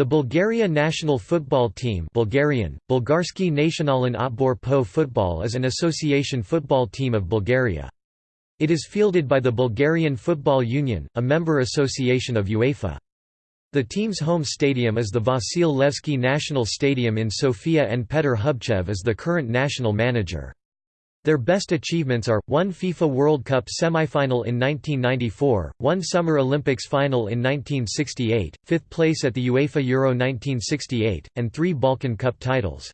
The Bulgaria national football team Bulgarian, Bulgarski Nationalin Otbor po football is an association football team of Bulgaria. It is fielded by the Bulgarian Football Union, a member association of UEFA. The team's home stadium is the Vasil Levski National Stadium in Sofia and Petr Hubchev is the current national manager. Their best achievements are, one FIFA World Cup semi-final in 1994, one Summer Olympics final in 1968, fifth place at the UEFA Euro 1968, and three Balkan Cup titles.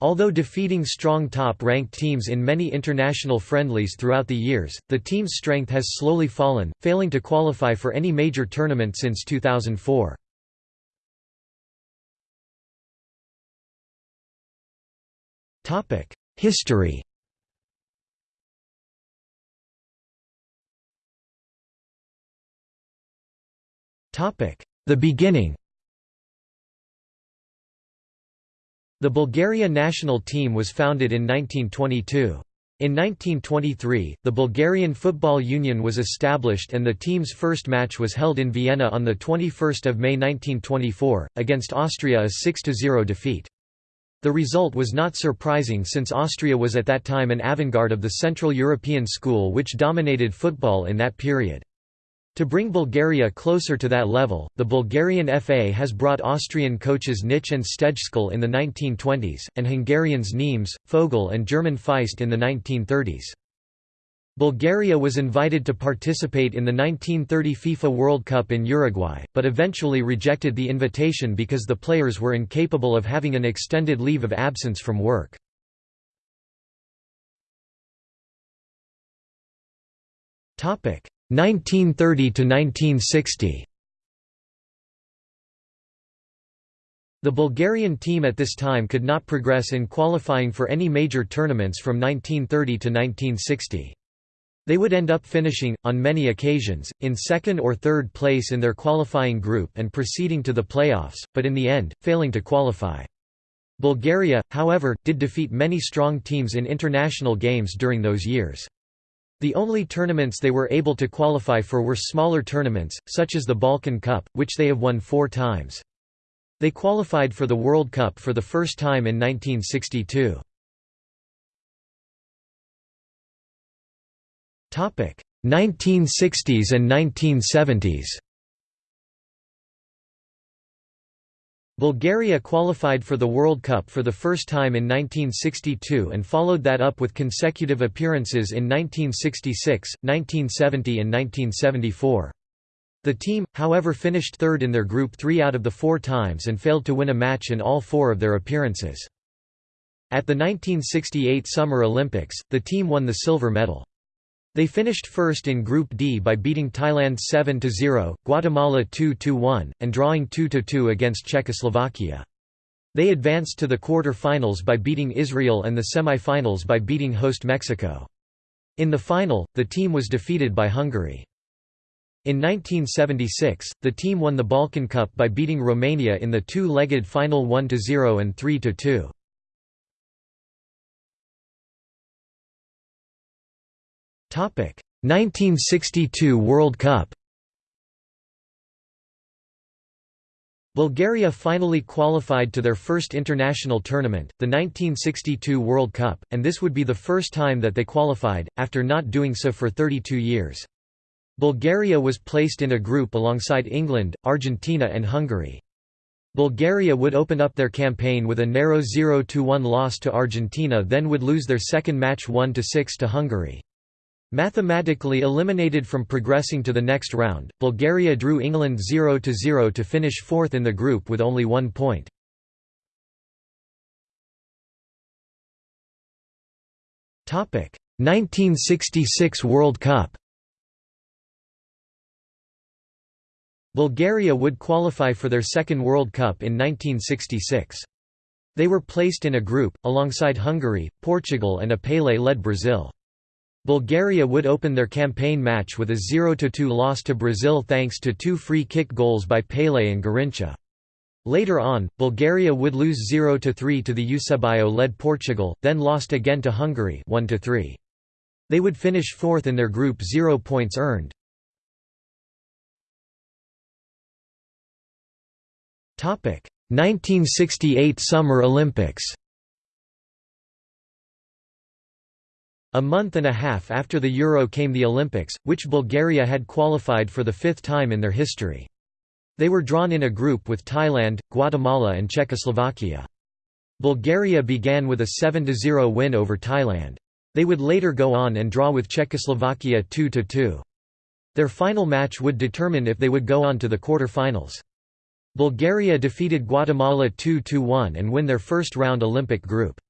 Although defeating strong top-ranked teams in many international friendlies throughout the years, the team's strength has slowly fallen, failing to qualify for any major tournament since 2004. History The beginning The Bulgaria national team was founded in 1922. In 1923, the Bulgarian Football Union was established and the team's first match was held in Vienna on 21 May 1924, against Austria a 6–0 defeat. The result was not surprising since Austria was at that time an avant-garde of the Central European school which dominated football in that period. To bring Bulgaria closer to that level, the Bulgarian FA has brought Austrian coaches Nitsch and Stejskal in the 1920s, and Hungarians Niems, Fogel and German Feist in the 1930s. Bulgaria was invited to participate in the 1930 FIFA World Cup in Uruguay, but eventually rejected the invitation because the players were incapable of having an extended leave of absence from work. Topic 1930 to 1960 The Bulgarian team at this time could not progress in qualifying for any major tournaments from 1930 to 1960. They would end up finishing, on many occasions, in second or third place in their qualifying group and proceeding to the playoffs, but in the end, failing to qualify. Bulgaria, however, did defeat many strong teams in international games during those years. The only tournaments they were able to qualify for were smaller tournaments, such as the Balkan Cup, which they have won four times. They qualified for the World Cup for the first time in 1962. Topic: 1960s and 1970s Bulgaria qualified for the World Cup for the first time in 1962 and followed that up with consecutive appearances in 1966, 1970 and 1974. The team, however finished third in their group three out of the four times and failed to win a match in all four of their appearances. At the 1968 Summer Olympics, the team won the silver medal. They finished first in Group D by beating Thailand 7–0, Guatemala 2–1, and drawing 2–2 against Czechoslovakia. They advanced to the quarter-finals by beating Israel and the semi-finals by beating host Mexico. In the final, the team was defeated by Hungary. In 1976, the team won the Balkan Cup by beating Romania in the two-legged final 1–0 and 3–2. 1962 World Cup Bulgaria finally qualified to their first international tournament, the 1962 World Cup, and this would be the first time that they qualified, after not doing so for 32 years. Bulgaria was placed in a group alongside England, Argentina and Hungary. Bulgaria would open up their campaign with a narrow 0–1 loss to Argentina then would lose their second match 1–6 to Hungary. Mathematically eliminated from progressing to the next round, Bulgaria drew England 0–0 to finish fourth in the group with only one point. Topic 1966 World Cup. Bulgaria would qualify for their second World Cup in 1966. They were placed in a group, alongside Hungary, Portugal and a Pelé-led Brazil. Bulgaria would open their campaign match with a 0–2 loss to Brazil thanks to two free-kick goals by Pelé and Garrincha. Later on, Bulgaria would lose 0–3 to the Eusebio-led Portugal, then lost again to Hungary 1–3. They would finish fourth in their group 0 points earned. Topic: 1968 Summer Olympics A month and a half after the Euro came the Olympics, which Bulgaria had qualified for the fifth time in their history. They were drawn in a group with Thailand, Guatemala and Czechoslovakia. Bulgaria began with a 7–0 win over Thailand. They would later go on and draw with Czechoslovakia 2–2. Their final match would determine if they would go on to the quarter-finals. Bulgaria defeated Guatemala 2–1 and win their first round Olympic group.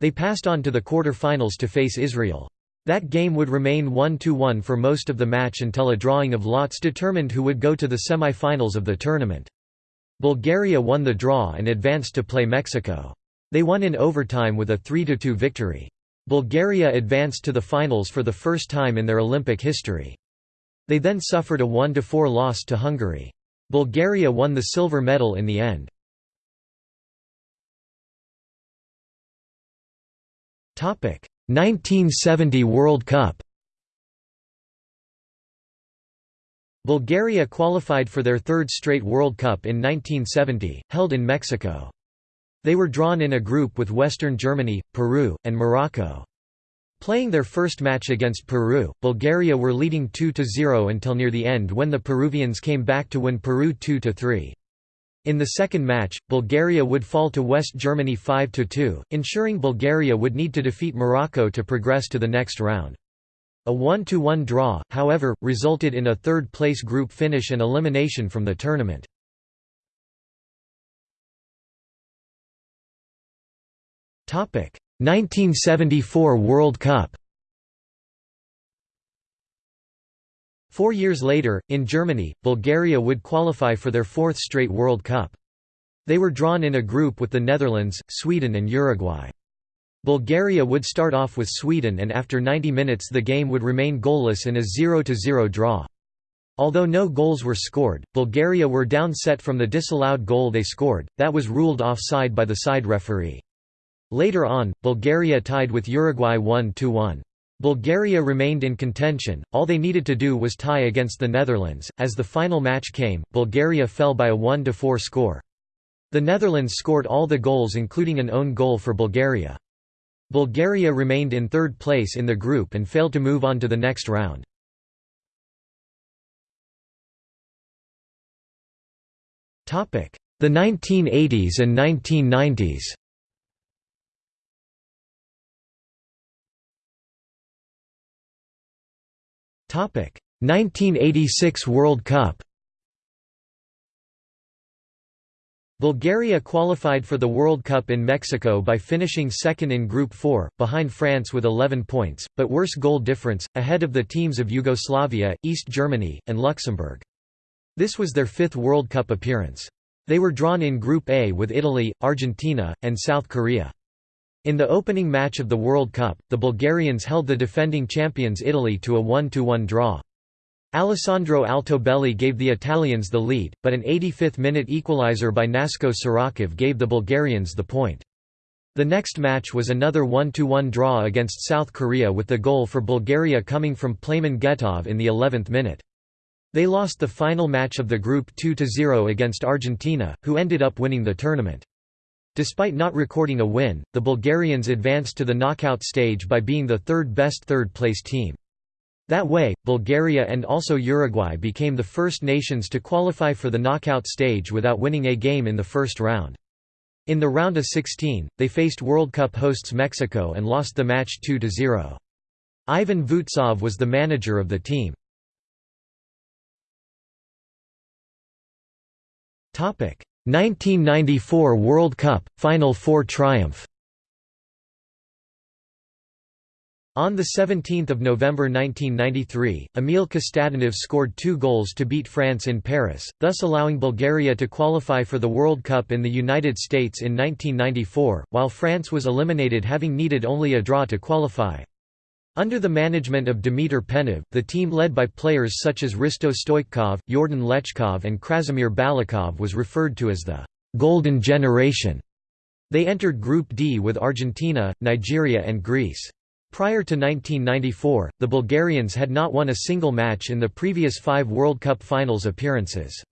They passed on to the quarter-finals to face Israel. That game would remain 1–1 for most of the match until a drawing of lots determined who would go to the semi-finals of the tournament. Bulgaria won the draw and advanced to play Mexico. They won in overtime with a 3–2 victory. Bulgaria advanced to the finals for the first time in their Olympic history. They then suffered a 1–4 loss to Hungary. Bulgaria won the silver medal in the end. 1970 World Cup Bulgaria qualified for their third straight World Cup in 1970, held in Mexico. They were drawn in a group with Western Germany, Peru, and Morocco. Playing their first match against Peru, Bulgaria were leading 2–0 until near the end when the Peruvians came back to win Peru 2–3. In the second match, Bulgaria would fall to West Germany 5–2, ensuring Bulgaria would need to defeat Morocco to progress to the next round. A 1–1 draw, however, resulted in a third-place group finish and elimination from the tournament. Topic: 1974 World Cup. Four years later, in Germany, Bulgaria would qualify for their fourth straight World Cup. They were drawn in a group with the Netherlands, Sweden and Uruguay. Bulgaria would start off with Sweden and after 90 minutes the game would remain goalless in a 0–0 draw. Although no goals were scored, Bulgaria were down set from the disallowed goal they scored, that was ruled offside by the side referee. Later on, Bulgaria tied with Uruguay 1–1. Bulgaria remained in contention, all they needed to do was tie against the Netherlands. As the final match came, Bulgaria fell by a 1 4 score. The Netherlands scored all the goals including an own goal for Bulgaria. Bulgaria remained in third place in the group and failed to move on to the next round. The 1980s and 1990s 1986 World Cup. Bulgaria qualified for the World Cup in Mexico by finishing second in Group 4, behind France with 11 points, but worse goal difference, ahead of the teams of Yugoslavia, East Germany, and Luxembourg. This was their fifth World Cup appearance. They were drawn in Group A with Italy, Argentina, and South Korea. In the opening match of the World Cup, the Bulgarians held the defending champions Italy to a 1–1 draw. Alessandro Altobelli gave the Italians the lead, but an 85th-minute equaliser by Nasko Sirakov gave the Bulgarians the point. The next match was another 1–1 draw against South Korea with the goal for Bulgaria coming from Plamen Getov in the 11th minute. They lost the final match of the group 2–0 against Argentina, who ended up winning the tournament. Despite not recording a win, the Bulgarians advanced to the knockout stage by being the third-best third-place team. That way, Bulgaria and also Uruguay became the first nations to qualify for the knockout stage without winning a game in the first round. In the round of 16, they faced World Cup hosts Mexico and lost the match 2–0. Ivan Vutsov was the manager of the team. 1994 World Cup, Final Four triumph On 17 November 1993, Emil Kostadinov scored two goals to beat France in Paris, thus allowing Bulgaria to qualify for the World Cup in the United States in 1994, while France was eliminated having needed only a draw to qualify. Under the management of Dimitar Penev, the team led by players such as Hristo Stoichkov, Yordan Lechkov and Krasimir Balakov was referred to as the «Golden Generation». They entered Group D with Argentina, Nigeria and Greece. Prior to 1994, the Bulgarians had not won a single match in the previous five World Cup finals appearances.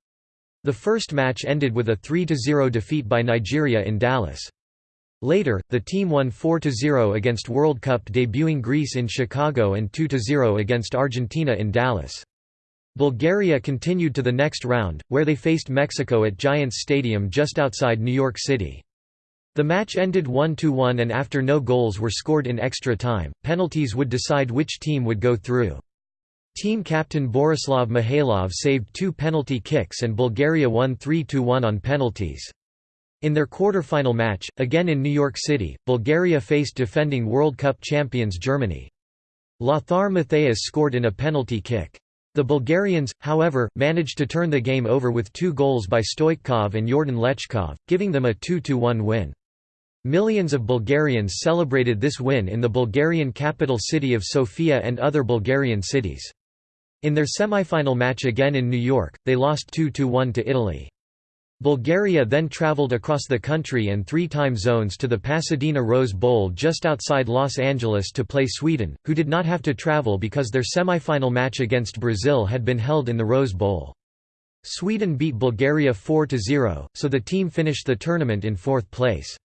The first match ended with a 3–0 defeat by Nigeria in Dallas. Later, the team won 4–0 against World Cup debuting Greece in Chicago and 2–0 against Argentina in Dallas. Bulgaria continued to the next round, where they faced Mexico at Giants Stadium just outside New York City. The match ended 1–1 and after no goals were scored in extra time, penalties would decide which team would go through. Team captain Borislav Mihailov saved two penalty kicks and Bulgaria won 3–1 on penalties. In their quarter-final match, again in New York City, Bulgaria faced defending World Cup champions Germany. Lothar Matthäus scored in a penalty kick. The Bulgarians, however, managed to turn the game over with two goals by Stoichkov and Yordan Lechkov, giving them a 2–1 win. Millions of Bulgarians celebrated this win in the Bulgarian capital city of Sofia and other Bulgarian cities. In their semi-final match again in New York, they lost 2–1 to Italy. Bulgaria then traveled across the country and three time zones to the Pasadena Rose Bowl just outside Los Angeles to play Sweden, who did not have to travel because their semi-final match against Brazil had been held in the Rose Bowl. Sweden beat Bulgaria 4–0, so the team finished the tournament in fourth place.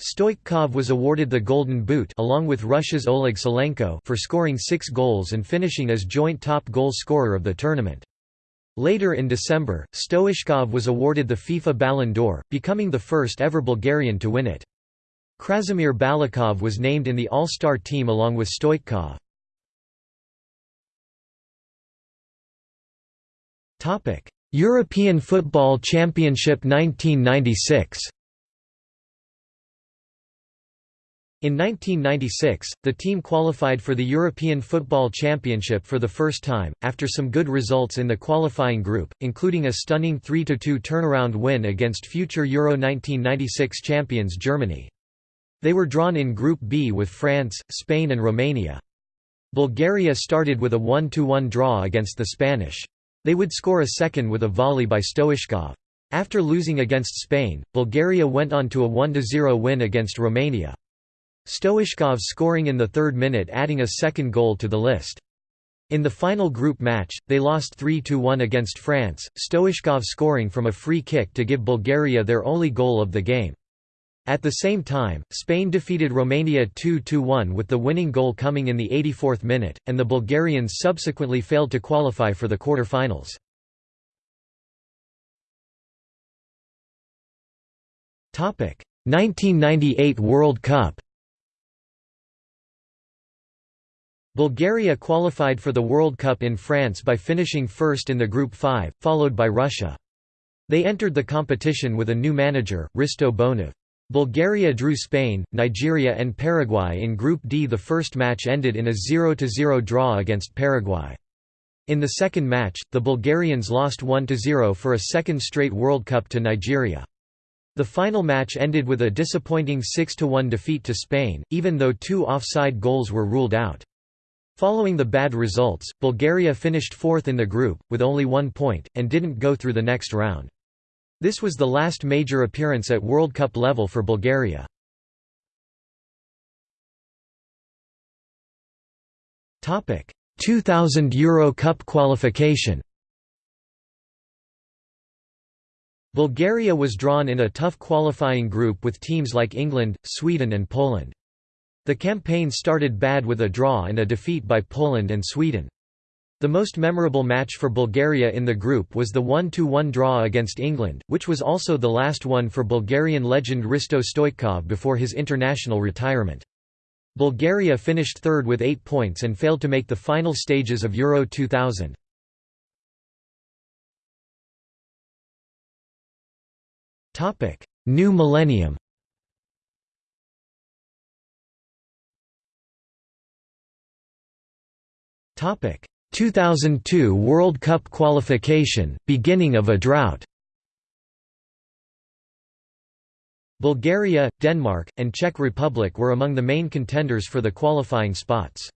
Stoichkov was awarded the Golden Boot along with Russia's Oleg Salenko for scoring six goals and finishing as joint top goal scorer of the tournament. Later in December, Stoichkov was awarded the FIFA Ballon d'Or, becoming the first ever Bulgarian to win it. Krasimir Balakov was named in the All-Star team along with Stoichkov. European Football Championship 1996 In 1996, the team qualified for the European Football Championship for the first time, after some good results in the qualifying group, including a stunning 3–2 turnaround win against future Euro 1996 champions Germany. They were drawn in Group B with France, Spain and Romania. Bulgaria started with a 1–1 draw against the Spanish. They would score a second with a volley by Stoichkov. After losing against Spain, Bulgaria went on to a 1–0 win against Romania. Stoichkov scoring in the third minute adding a second goal to the list. In the final group match, they lost 3–1 against France, Stoichkov scoring from a free kick to give Bulgaria their only goal of the game. At the same time, Spain defeated Romania 2–1 with the winning goal coming in the 84th minute, and the Bulgarians subsequently failed to qualify for the quarter-finals. Topic: 1998 World Cup. Bulgaria qualified for the World Cup in France by finishing first in the Group 5, followed by Russia. They entered the competition with a new manager, Hristo Bonev. Bulgaria drew Spain, Nigeria and Paraguay in Group D. The first match ended in a 0–0 draw against Paraguay. In the second match, the Bulgarians lost 1–0 for a second straight World Cup to Nigeria. The final match ended with a disappointing 6–1 defeat to Spain, even though two offside goals were ruled out. Following the bad results, Bulgaria finished fourth in the group, with only one point, and didn't go through the next round. This was the last major appearance at World Cup level for Bulgaria. Topic: 2000 Euro Cup qualification. Bulgaria was drawn in a tough qualifying group with teams like England, Sweden and Poland. The campaign started bad with a draw and a defeat by Poland and Sweden. The most memorable match for Bulgaria in the group was the 1–1 draw against England, which was also the last one for Bulgarian legend Hristo Stoichkov before his international retirement. Bulgaria finished third with eight points and failed to make the final stages of Euro 2000. New millennium Topic 2002 World Cup qualification, beginning of a drought. Bulgaria, Denmark, and Czech Republic were among the main contenders for the qualifying spots.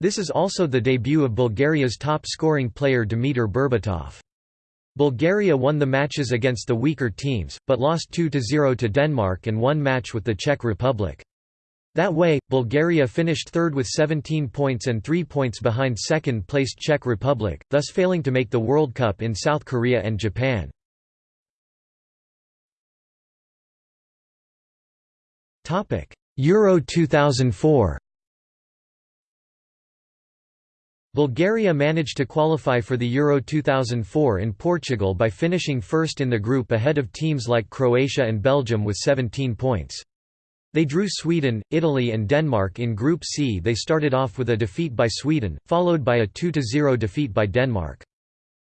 This is also the debut of Bulgaria's top-scoring player Dimitar Berbatov. Bulgaria won the matches against the weaker teams, but lost 2–0 to Denmark and one match with the Czech Republic. That way, Bulgaria finished third with 17 points and 3 points behind second-placed Czech Republic, thus failing to make the World Cup in South Korea and Japan. Euro 2004 Bulgaria managed to qualify for the Euro 2004 in Portugal by finishing first in the group ahead of teams like Croatia and Belgium with 17 points. They drew Sweden, Italy and Denmark in Group C. They started off with a defeat by Sweden, followed by a 2–0 defeat by Denmark.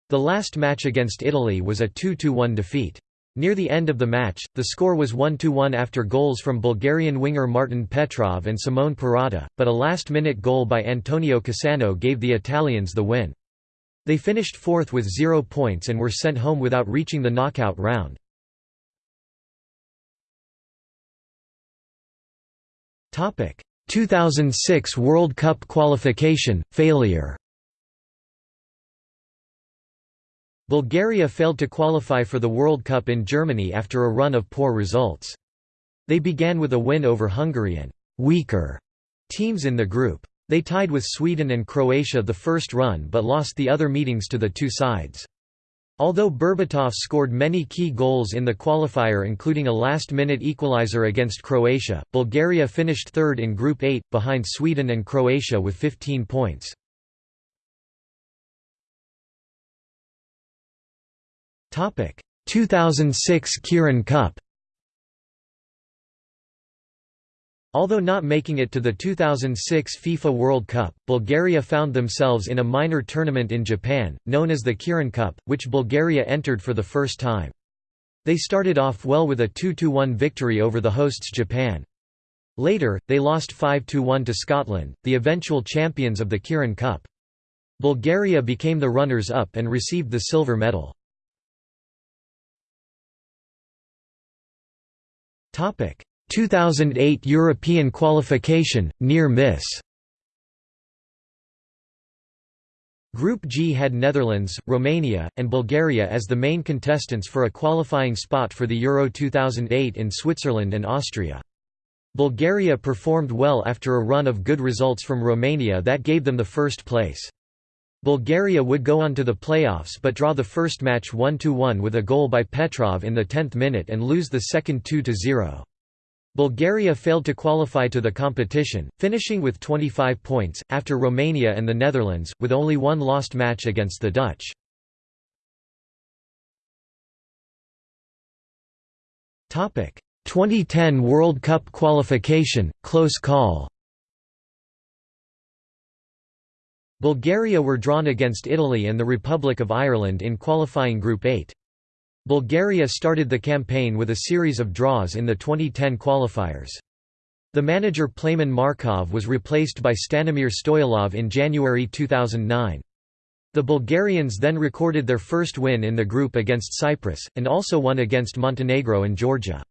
The last match against Italy was a 2–1 defeat. Near the end of the match, the score was 1–1 after goals from Bulgarian winger Martin Petrov and Simone Perrotta, but a last-minute goal by Antonio Cassano gave the Italians the win. They finished fourth with zero points and were sent home without reaching the knockout round. 2006 World Cup qualification failure. Bulgaria failed to qualify for the World Cup in Germany after a run of poor results. They began with a win over Hungary and weaker teams in the group. They tied with Sweden and Croatia the first run but lost the other meetings to the two sides. Although Berbatov scored many key goals in the qualifier including a last-minute equalizer against Croatia, Bulgaria finished third in Group 8, behind Sweden and Croatia with 15 points. Topic: 2006 Kirin Cup Although not making it to the 2006 FIFA World Cup, Bulgaria found themselves in a minor tournament in Japan, known as the Kirin Cup, which Bulgaria entered for the first time. They started off well with a 2–1 victory over the hosts Japan. Later, they lost 5–1 to Scotland, the eventual champions of the Kirin Cup. Bulgaria became the runners-up and received the silver medal. Topic 2008 European qualification, near miss Group G had Netherlands, Romania, and Bulgaria as the main contestants for a qualifying spot for the Euro 2008 in Switzerland and Austria. Bulgaria performed well after a run of good results from Romania that gave them the first place. Bulgaria would go on to the playoffs but draw the first match 1–1 with a goal by Petrov in the 10th minute and lose the second 2–0. Bulgaria failed to qualify to the competition, finishing with 25 points, after Romania and the Netherlands, with only one lost match against the Dutch. Topic: 2010 World Cup qualification, close call. Bulgaria were drawn against Italy and the Republic of Ireland in qualifying Group 8. Bulgaria started the campaign with a series of draws in the 2010 qualifiers. The manager Plamen Markov was replaced by Stanimir Stoilov in January 2009. The Bulgarians then recorded their first win in the group against Cyprus, and also won against Montenegro and Georgia.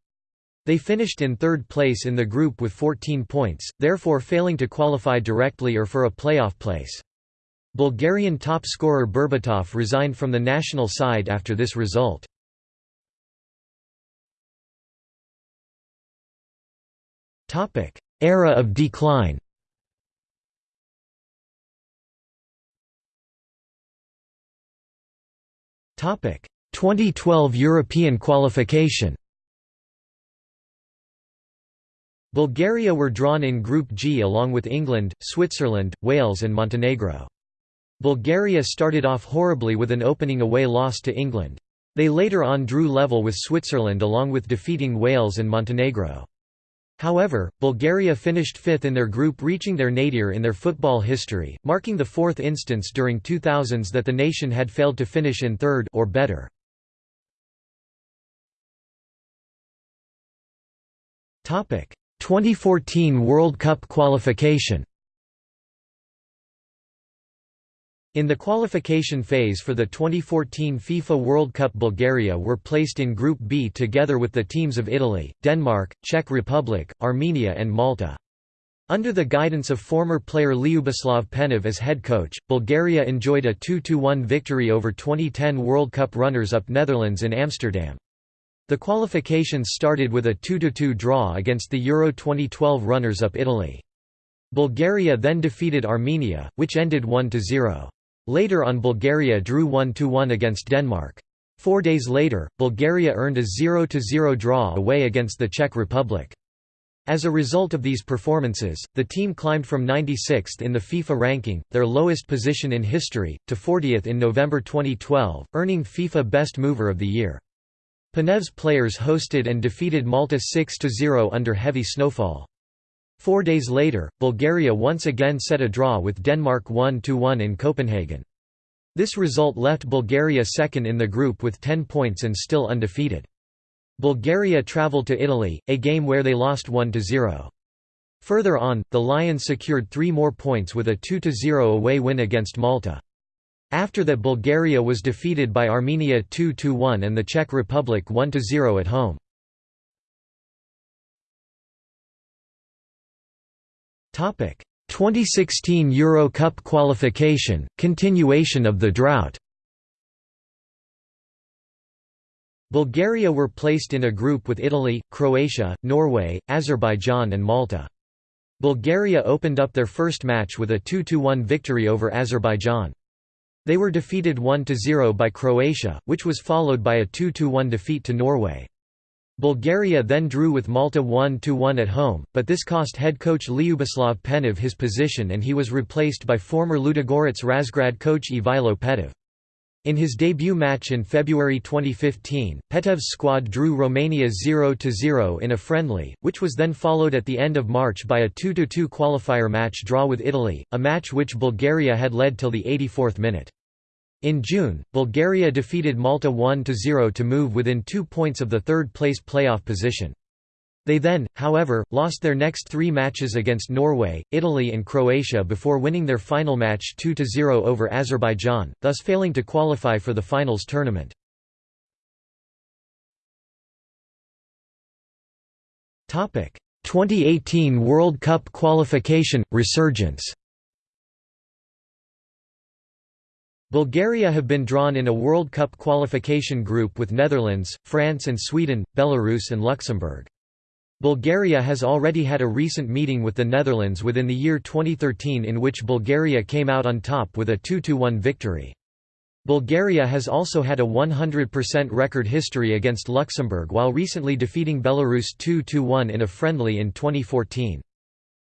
They finished in third place in the group with 14 points, therefore failing to qualify directly or for a playoff place. Bulgarian top scorer Berbatov resigned from the national side after this result. Era of decline Topic 2012 European qualification Bulgaria were drawn in Group G along with England, Switzerland, Wales and Montenegro. Bulgaria started off horribly with an opening away loss to England. They later on drew level with Switzerland along with defeating Wales and Montenegro. However, Bulgaria finished fifth in their group reaching their nadir in their football history, marking the fourth instance during 2000s that the nation had failed to finish in third or better. Topic: 2014 World Cup qualification. In the qualification phase for the 2014 FIFA World Cup Bulgaria were placed in Group B together with the teams of Italy, Denmark, Czech Republic, Armenia and Malta. Under the guidance of former player Lyuboslav Penev as head coach, Bulgaria enjoyed a 2–1 victory over 2010 World Cup runners-up Netherlands in Amsterdam. The qualifications started with a 2–2 draw against the Euro 2012 runners-up Italy. Bulgaria then defeated Armenia, which ended 1–0. Later on Bulgaria drew 1–1 against Denmark. Four days later, Bulgaria earned a 0–0 draw away against the Czech Republic. As a result of these performances, the team climbed from 96th in the FIFA ranking, their lowest position in history, to 40th in November 2012, earning FIFA Best Mover of the Year. Penev's players hosted and defeated Malta 6–0 under heavy snowfall. Four days later, Bulgaria once again set a draw with Denmark 1–1 in Copenhagen. This result left Bulgaria second in the group with 10 points and still undefeated. Bulgaria travelled to Italy, a game where they lost 1–0. Further on, the Lions secured three more points with a 2–0 away win against Malta. After that Bulgaria was defeated by Armenia 2–1 and the Czech Republic 1–0 at home. Topic: 2016 Euro Cup qualification, continuation of the drought. Bulgaria were placed in a group with Italy, Croatia, Norway, Azerbaijan and Malta. Bulgaria opened up their first match with a 2–1 victory over Azerbaijan. They were defeated 1–0 by Croatia, which was followed by a 2–1 defeat to Norway. Bulgaria then drew with Malta 1–1 at home, but this cost head coach Lyuboslav Penev his position and he was replaced by former Ludogorets Razgrad coach Ivailo Petev. In his debut match in February 2015, Petev's squad drew Romania 0–0 in a friendly, which was then followed at the end of March by a 2–2 qualifier match draw with Italy, a match which Bulgaria had led till the 84th minute. In June, Bulgaria defeated Malta 1–0 to move within two points of the third-place playoff position. They then, however, lost their next three matches against Norway, Italy and Croatia before winning their final match 2–0 over Azerbaijan, thus failing to qualify for the finals tournament. Topic: 2018 World Cup qualification resurgence. Bulgaria have been drawn in a World Cup qualification group with Netherlands, France and Sweden, Belarus and Luxembourg. Bulgaria has already had a recent meeting with the Netherlands within the year 2013 in which Bulgaria came out on top with a 2–1 victory. Bulgaria has also had a 100% record history against Luxembourg while recently defeating Belarus 2–1 in a friendly in 2014.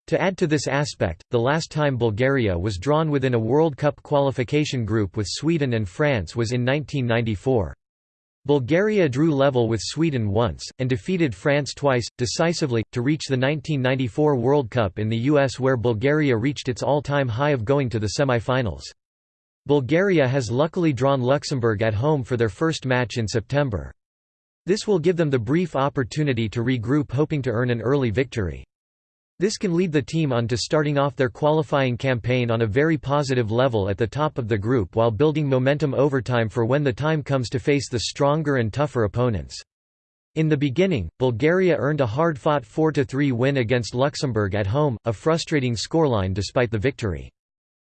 To add to this aspect, the last time Bulgaria was drawn within a World Cup qualification group with Sweden and France was in 1994. Bulgaria drew level with Sweden once, and defeated France twice, decisively, to reach the 1994 World Cup in the US where Bulgaria reached its all-time high of going to the semi-finals. Bulgaria has luckily drawn Luxembourg at home for their first match in September. This will give them the brief opportunity to regroup hoping to earn an early victory. This can lead the team on to starting off their qualifying campaign on a very positive level at the top of the group while building momentum overtime for when the time comes to face the stronger and tougher opponents. In the beginning, Bulgaria earned a hard-fought 4–3 win against Luxembourg at home, a frustrating scoreline despite the victory.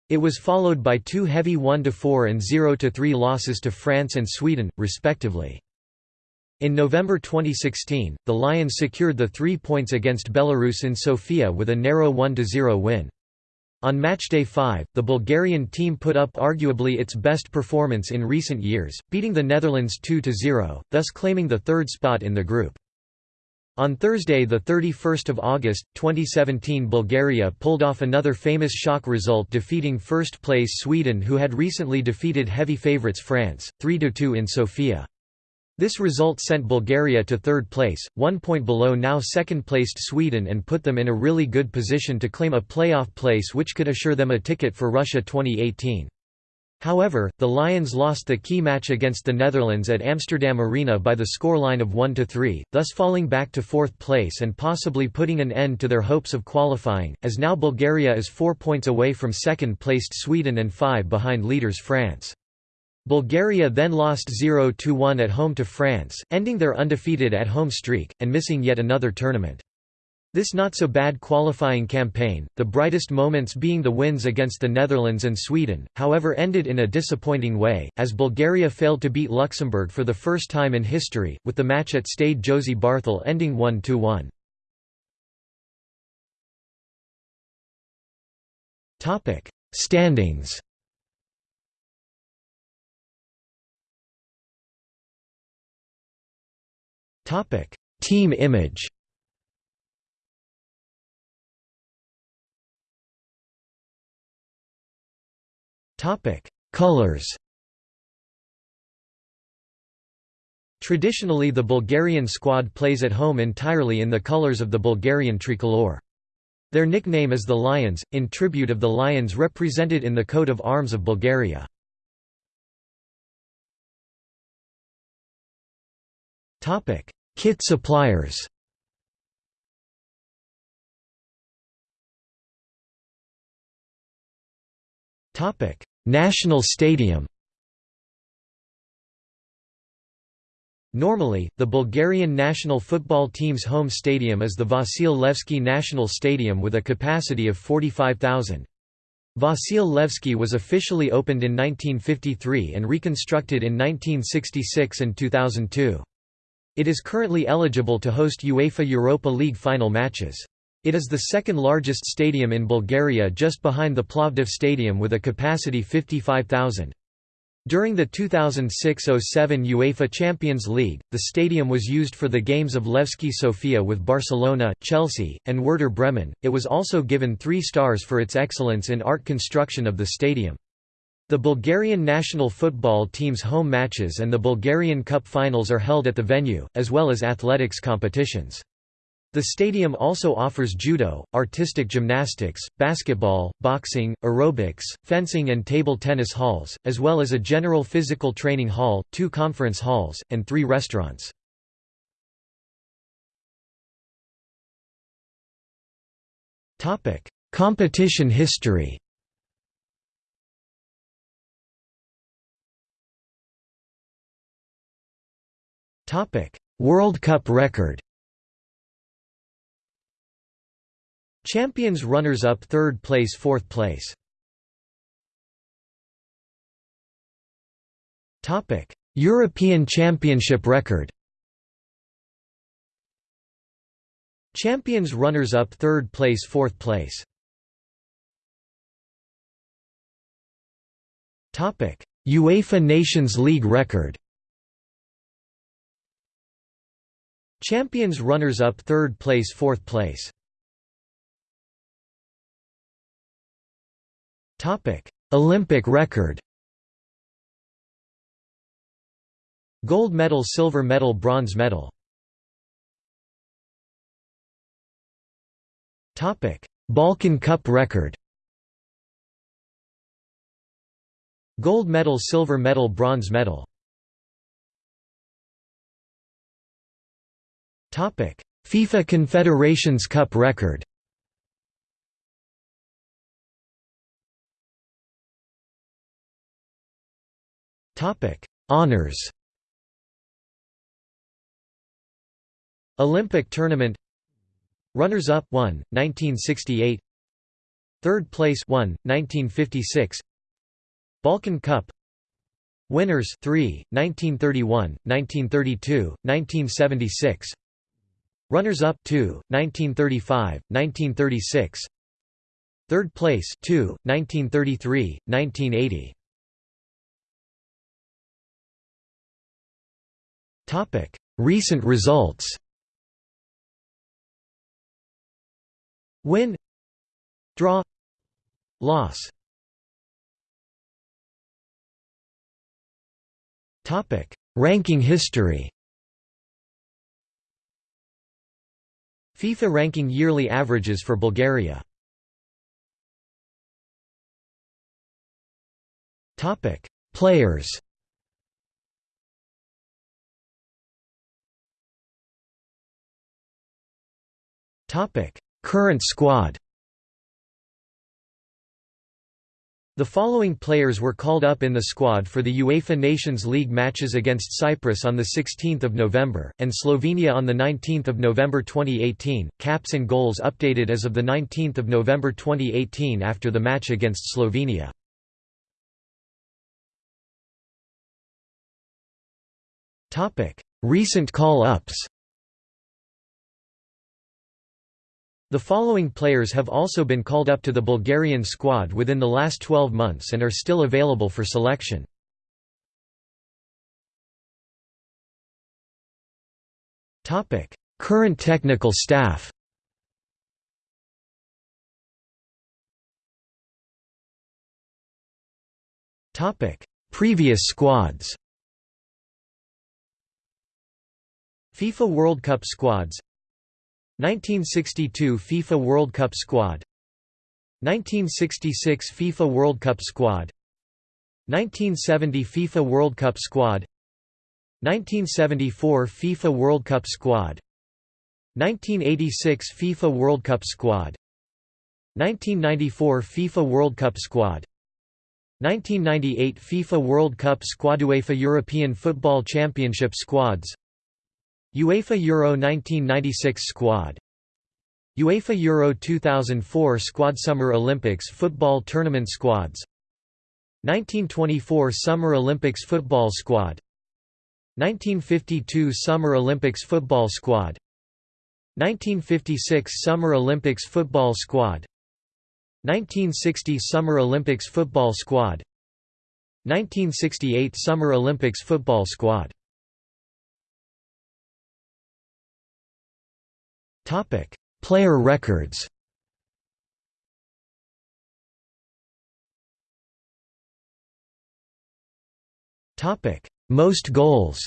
It was followed by two heavy 1–4 and 0–3 losses to France and Sweden, respectively. In November 2016, the Lions secured the three points against Belarus in Sofia with a narrow 1–0 win. On matchday 5, the Bulgarian team put up arguably its best performance in recent years, beating the Netherlands 2–0, thus claiming the third spot in the group. On Thursday 31 August, 2017 Bulgaria pulled off another famous shock result defeating first-place Sweden who had recently defeated heavy favourites France, 3–2 in Sofia. This result sent Bulgaria to third place, one point below now second-placed Sweden and put them in a really good position to claim a playoff place which could assure them a ticket for Russia 2018. However, the Lions lost the key match against the Netherlands at Amsterdam Arena by the scoreline of 1–3, thus falling back to fourth place and possibly putting an end to their hopes of qualifying, as now Bulgaria is four points away from second-placed Sweden and five behind leaders France. Bulgaria then lost 0–1 at home to France, ending their undefeated at-home streak, and missing yet another tournament. This not-so-bad qualifying campaign, the brightest moments being the wins against the Netherlands and Sweden, however ended in a disappointing way, as Bulgaria failed to beat Luxembourg for the first time in history, with the match at Stade Josy Barthel ending 1–1. Standings Topic: Team image. Topic: Colors. Traditionally the Bulgarian squad plays at home entirely in the colors of the Bulgarian tricolor. Their nickname is the Lions, in tribute of the lions represented in the coat of arms of Bulgaria. Kit suppliers Topic: National Stadium Normally, the Bulgarian national football team's home stadium is the Vasil Levski National Stadium with a capacity of 45,000. Vasil Levski was officially opened in 1953 and reconstructed in 1966 and 2002. It is currently eligible to host UEFA Europa League final matches. It is the second largest stadium in Bulgaria just behind the Plovdiv Stadium with a capacity 55,000. During the 2006–07 UEFA Champions League, the stadium was used for the games of Levski Sofia with Barcelona, Chelsea, and Werder Bremen. It was also given three stars for its excellence in art construction of the stadium. The Bulgarian national football team's home matches and the Bulgarian Cup finals are held at the venue, as well as athletics competitions. The stadium also offers judo, artistic gymnastics, basketball, boxing, aerobics, fencing and table tennis halls, as well as a general physical training hall, two conference halls, and three restaurants. Competition history World Cup record. Champions runners-up third place fourth place. European Championship record. Champions runners-up third place fourth place. UEFA Nations League record Champions runners-up third place fourth place. Olympic record. Gold medal silver medal bronze medal. Balkan Cup record. Gold medal silver medal bronze medal FIFA Confederations Cup record Honors. Olympic tournament. Runners-up 1, 1968. Third place 1, 1956. Balkan Cup. Winners 3, 1931, 1932, 1976. Runners-up 2, 1935, 1936. Third place 2, 1933, 1980. Topic: Recent results. Win Draw Loss Topic: Ranking history. FIFA ranking yearly averages for Bulgaria. Topic: Players. Topic: Current squad The following players were called up in the squad for the UEFA Nations League matches against Cyprus on 16 November, and Slovenia on 19 November 2018, caps and goals updated as of 19 November 2018 after the match against Slovenia. Recent call-ups The following players have also been called up to the Bulgarian squad within the last 12 months and are still available for selection. Current technical staff Previous squads. FIFA World Cup squads 1962 FIFA World Cup squad. 1966 FIFA World Cup squad. 1970 FIFA World Cup squad. 1974 FIFA World Cup squad. 1986 FIFA World Cup squad. 1994 FIFA World Cup squad. 1998 FIFA World Cup squad. UEFA European Football Championship squads UEFA Euro 1996 squad. UEFA Euro 2004 squad Summer Olympics football tournament squads. 1924 Summer Olympics football squad. 1952 Summer Olympics football squad. 1956 Summer Olympics football squad. 1960 Summer Olympics football squad. 1968 Summer Olympics football squad Topic. Player records. Topic. Most goals.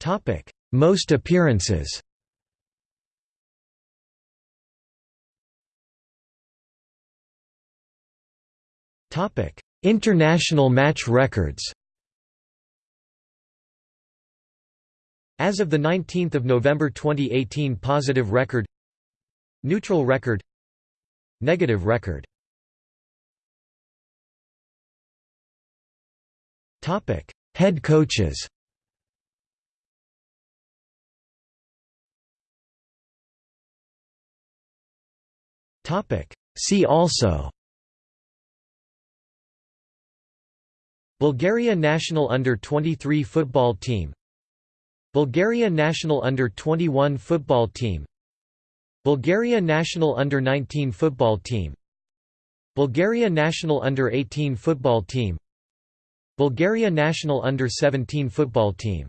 Topic. Most appearances. Topic: International match records As of 19 November 2018 Positive record Neutral record Negative record. Head coaches. See also. Bulgaria national under-23 football team Bulgaria national under-21 football team. Bulgaria national under-19 football team. Bulgaria national under-18 football team. Bulgaria national under-17 football team